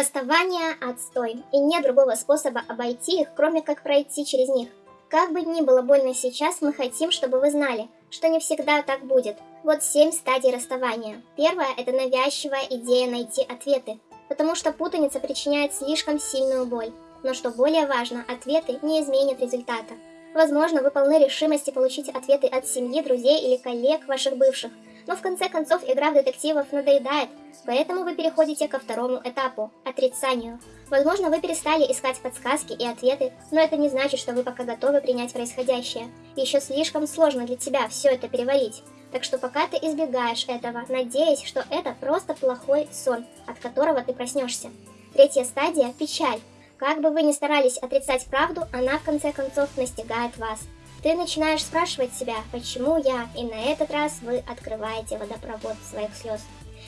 Расставание – отстой, и нет другого способа обойти их, кроме как пройти через них. Как бы ни было больно сейчас, мы хотим, чтобы вы знали, что не всегда так будет. Вот семь стадий расставания. Первая – это навязчивая идея найти ответы, потому что путаница причиняет слишком сильную боль. Но что более важно, ответы не изменят результата. Возможно, вы полны решимости получить ответы от семьи, друзей или коллег ваших бывших, но в конце концов игра в детективов надоедает, поэтому вы переходите ко второму этапу – отрицанию. Возможно, вы перестали искать подсказки и ответы, но это не значит, что вы пока готовы принять происходящее. Еще слишком сложно для тебя все это переварить. Так что пока ты избегаешь этого, надеясь, что это просто плохой сон, от которого ты проснешься. Третья стадия – печаль. Как бы вы ни старались отрицать правду, она в конце концов настигает вас. Ты начинаешь спрашивать себя, почему я, и на этот раз вы открываете водопровод своих слез.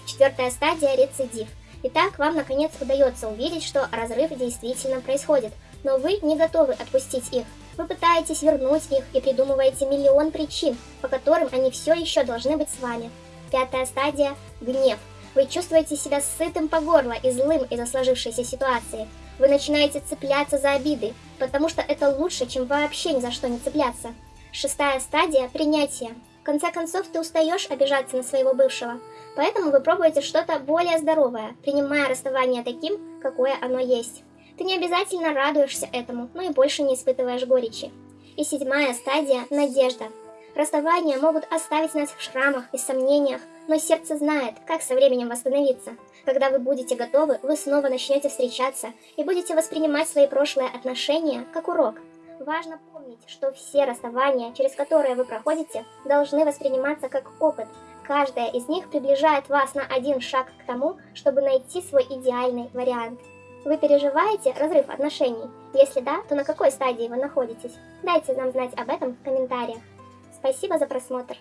Четвертая стадия – рецидив. Итак, вам наконец удается увидеть, что разрыв действительно происходит, но вы не готовы отпустить их. Вы пытаетесь вернуть их и придумываете миллион причин, по которым они все еще должны быть с вами. Пятая стадия – гнев. Вы чувствуете себя сытым по горло и злым из-за сложившейся ситуации. Вы начинаете цепляться за обиды, потому что это лучше, чем вообще ни за что не цепляться. Шестая стадия – принятие. В конце концов, ты устаешь обижаться на своего бывшего, поэтому вы пробуете что-то более здоровое, принимая расставание таким, какое оно есть. Ты не обязательно радуешься этому, но и больше не испытываешь горечи. И седьмая стадия – надежда. Расставания могут оставить нас в шрамах и сомнениях, но сердце знает, как со временем восстановиться. Когда вы будете готовы, вы снова начнете встречаться и будете воспринимать свои прошлые отношения как урок. Важно помнить, что все расставания, через которые вы проходите, должны восприниматься как опыт. Каждая из них приближает вас на один шаг к тому, чтобы найти свой идеальный вариант. Вы переживаете разрыв отношений? Если да, то на какой стадии вы находитесь? Дайте нам знать об этом в комментариях. Спасибо за просмотр.